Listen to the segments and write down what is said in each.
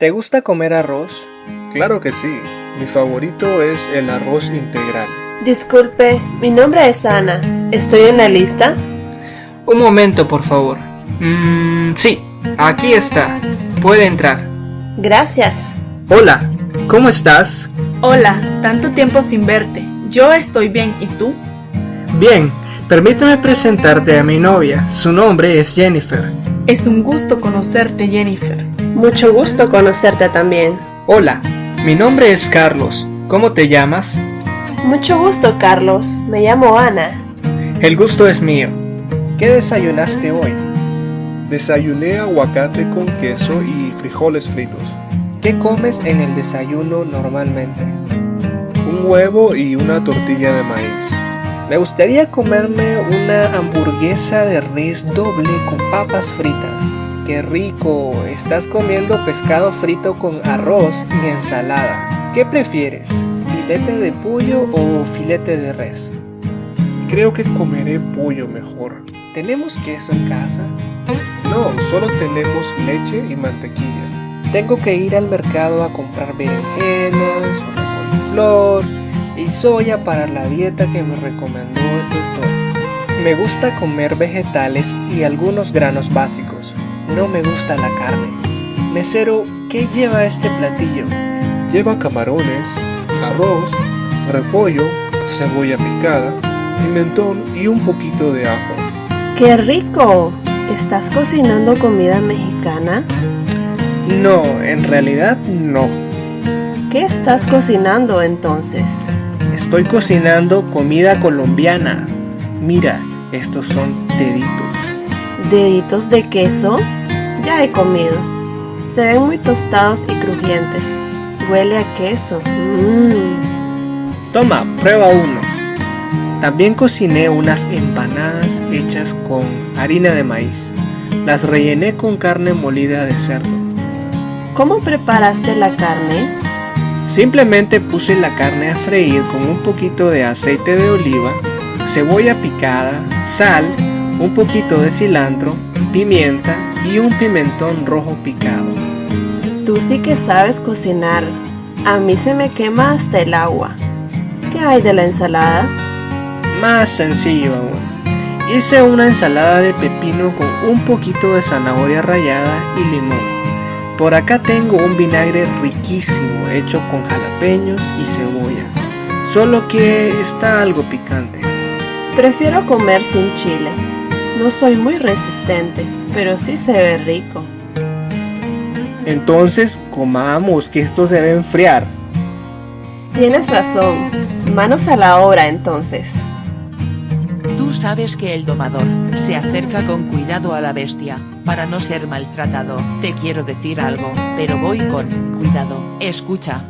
¿Te gusta comer arroz? Claro que sí. Mi favorito es el arroz integral. Disculpe, mi nombre es Ana. ¿Estoy en la lista? Un momento, por favor. Mmm, sí, aquí está. Puede entrar. Gracias. Hola, ¿cómo estás? Hola, tanto tiempo sin verte. Yo estoy bien, ¿y tú? Bien, permíteme presentarte a mi novia. Su nombre es Jennifer. Es un gusto conocerte, Jennifer. Mucho gusto conocerte también. Hola, mi nombre es Carlos. ¿Cómo te llamas? Mucho gusto, Carlos. Me llamo Ana. El gusto es mío. ¿Qué desayunaste hoy? Desayuné aguacate con queso y frijoles fritos. ¿Qué comes en el desayuno normalmente? Un huevo y una tortilla de maíz. Me gustaría comerme una hamburguesa de res doble con papas fritas. ¡Qué rico! Estás comiendo pescado frito con arroz y ensalada. ¿Qué prefieres? ¿Filete de pollo o filete de res? Creo que comeré pollo mejor. ¿Tenemos queso en casa? No, solo tenemos leche y mantequilla. Tengo que ir al mercado a comprar berenjenas, una coliflor y soya para la dieta que me recomendó el doctor. Me gusta comer vegetales y algunos granos básicos. No me gusta la carne. Mesero, ¿qué lleva este platillo? Lleva camarones, arroz, repollo, cebolla picada, pimentón y un poquito de ajo. ¡Qué rico! ¿Estás cocinando comida mexicana? No, en realidad no. ¿Qué estás cocinando entonces? Estoy cocinando comida colombiana. Mira, estos son deditos. ¿Deditos de queso? Ya he comido. Se ven muy tostados y crujientes. Huele a queso. Mmm. Toma, prueba uno. También cociné unas empanadas hechas con harina de maíz. Las rellené con carne molida de cerdo. ¿Cómo preparaste la carne? Simplemente puse la carne a freír con un poquito de aceite de oliva, cebolla picada, sal, un poquito de cilantro, pimienta y un pimentón rojo picado. Tú sí que sabes cocinar. A mí se me quema hasta el agua. ¿Qué hay de la ensalada? Más sencillo aún. Hice una ensalada de pepino con un poquito de zanahoria rallada y limón. Por acá tengo un vinagre riquísimo hecho con jalapeños y cebolla, solo que está algo picante. Prefiero comer sin chile. No soy muy resistente, pero sí se ve rico. Entonces comamos que esto se debe enfriar. Tienes razón. Manos a la obra entonces. Tú sabes que el domador se acerca con cuidado a la bestia, para no ser maltratado. Te quiero decir algo, pero voy con cuidado. Escucha.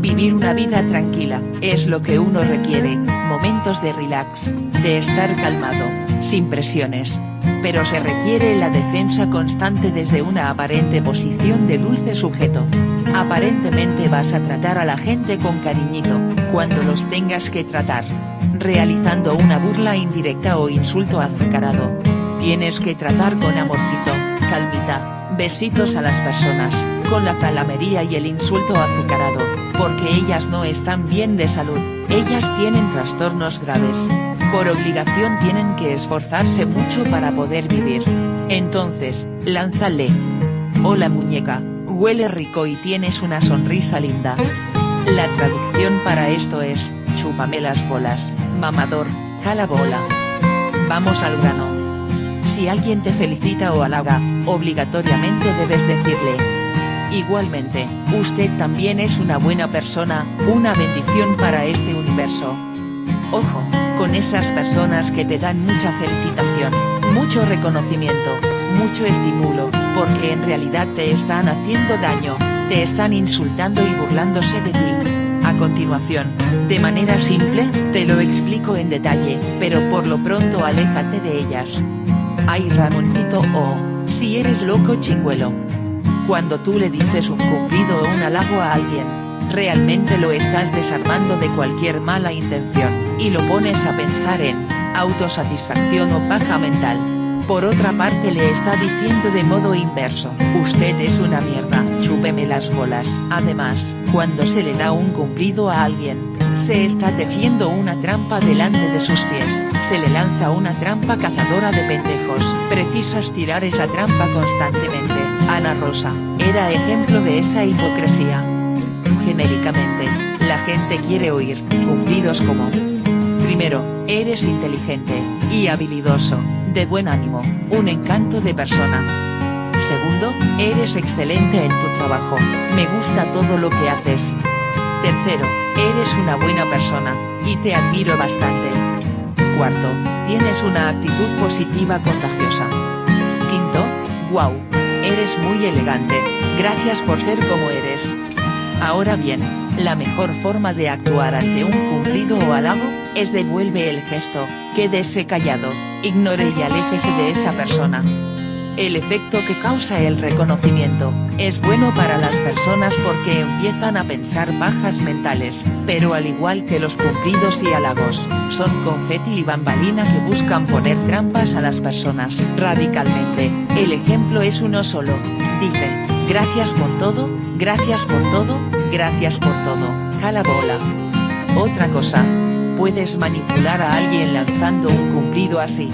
Vivir una vida tranquila, es lo que uno requiere, momentos de relax, de estar calmado, sin presiones. Pero se requiere la defensa constante desde una aparente posición de dulce sujeto. Aparentemente vas a tratar a la gente con cariñito, cuando los tengas que tratar. Realizando una burla indirecta o insulto azucarado. Tienes que tratar con amorcito, calmita, besitos a las personas, con la zalamería y el insulto azucarado, porque ellas no están bien de salud, ellas tienen trastornos graves. Por obligación tienen que esforzarse mucho para poder vivir. Entonces, lánzale. Hola muñeca, huele rico y tienes una sonrisa linda. La traducción para esto es, chúpame las bolas, mamador, jala bola. Vamos al grano. Si alguien te felicita o halaga, obligatoriamente debes decirle. Igualmente, usted también es una buena persona, una bendición para este universo. Ojo, esas personas que te dan mucha felicitación, mucho reconocimiento, mucho estímulo, porque en realidad te están haciendo daño, te están insultando y burlándose de ti. A continuación, de manera simple, te lo explico en detalle, pero por lo pronto aléjate de ellas. Ay Ramoncito o, si eres loco chicuelo. Cuando tú le dices un cumplido o un halago a alguien, realmente lo estás desarmando de cualquier mala intención, y lo pones a pensar en, autosatisfacción o paja mental. Por otra parte le está diciendo de modo inverso, usted es una mierda, chúpeme las bolas. Además, cuando se le da un cumplido a alguien, se está tejiendo una trampa delante de sus pies, se le lanza una trampa cazadora de pendejos. Precisas tirar esa trampa constantemente. Ana Rosa, era ejemplo de esa hipocresía. Genéricamente, la gente quiere oír, cumplidos como. Primero, eres inteligente, y habilidoso, de buen ánimo, un encanto de persona. Segundo, eres excelente en tu trabajo, me gusta todo lo que haces. Tercero, eres una buena persona, y te admiro bastante. Cuarto, tienes una actitud positiva contagiosa. Quinto, wow, eres muy elegante, gracias por ser como eres. Ahora bien, la mejor forma de actuar ante un cumplido o halago, es devuelve el gesto, quédese callado, ignore y aléjese de esa persona. El efecto que causa el reconocimiento, es bueno para las personas porque empiezan a pensar bajas mentales, pero al igual que los cumplidos y halagos, son confeti y bambalina que buscan poner trampas a las personas. Radicalmente, el ejemplo es uno solo, dice, gracias por todo, gracias por todo, gracias por todo, jala bola. Otra cosa, puedes manipular a alguien lanzando un cumplido así.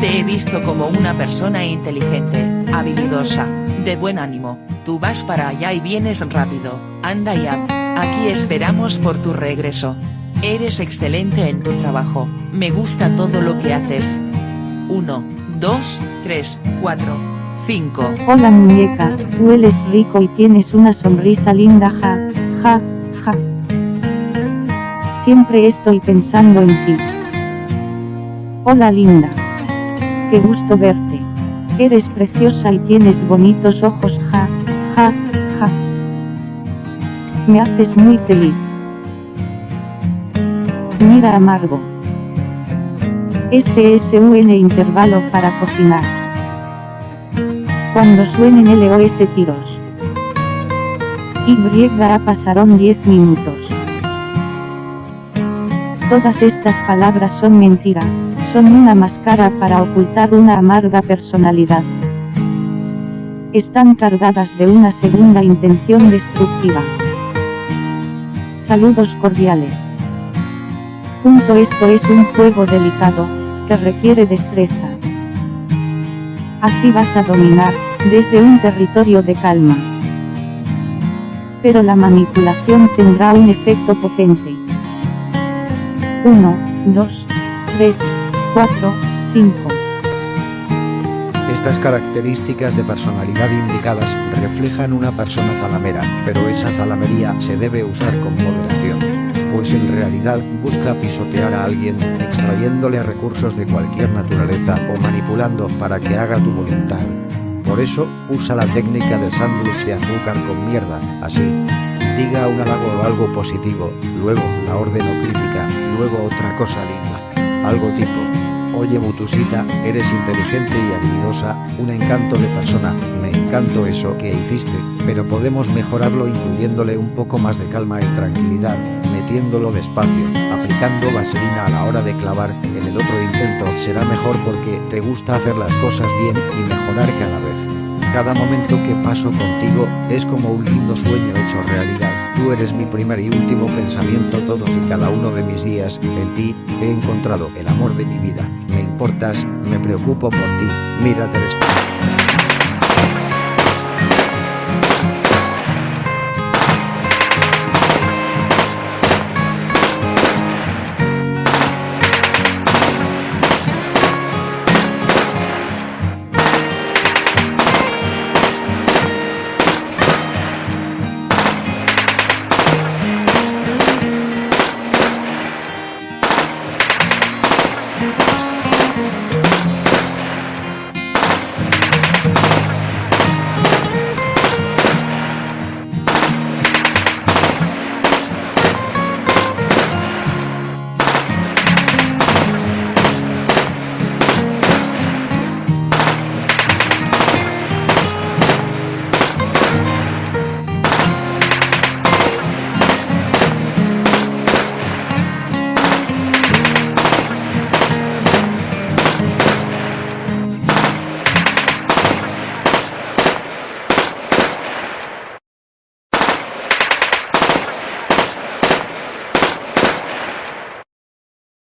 Te he visto como una persona inteligente, habilidosa, de buen ánimo, tú vas para allá y vienes rápido, anda y haz, aquí esperamos por tu regreso. Eres excelente en tu trabajo, me gusta todo lo que haces. 1, 2, 3, 4, 5. Hola muñeca, hueles rico y tienes una sonrisa linda ja, ja, ja. Siempre estoy pensando en ti. Hola linda. Qué gusto verte. Eres preciosa y tienes bonitos ojos ja, ja, ja. Me haces muy feliz. Mira amargo. Este es un intervalo para cocinar. Cuando suenen LOS tiros. Y a pasaron 10 minutos. Todas estas palabras son mentira, son una máscara para ocultar una amarga personalidad. Están cargadas de una segunda intención destructiva. Saludos cordiales. Punto esto es un juego delicado, que requiere destreza. Así vas a dominar, desde un territorio de calma. Pero la manipulación tendrá un efecto potente. 1, 2, 3, 4, 5. Estas características de personalidad indicadas reflejan una persona zalamera, pero esa zalamería se debe usar con moderación, pues en realidad busca pisotear a alguien, extrayéndole recursos de cualquier naturaleza o manipulando para que haga tu voluntad. Por eso, usa la técnica del sándwich de azúcar con mierda, así. Diga un halago o algo positivo, luego la orden o crítica, luego otra cosa linda. Algo tipo, oye Butusita, eres inteligente y habilidosa, un encanto de persona, me encanto eso que hiciste, pero podemos mejorarlo incluyéndole un poco más de calma y tranquilidad, metiéndolo despacio, aplicando vaselina a la hora de clavar, en el otro intento será mejor porque te gusta hacer las cosas bien y mejorar cada vez. Cada momento que paso contigo es como un lindo sueño hecho realidad. Tú eres mi primer y último pensamiento todos y cada uno de mis días. En ti he encontrado el amor de mi vida. Me importas, me preocupo por ti. Mírate al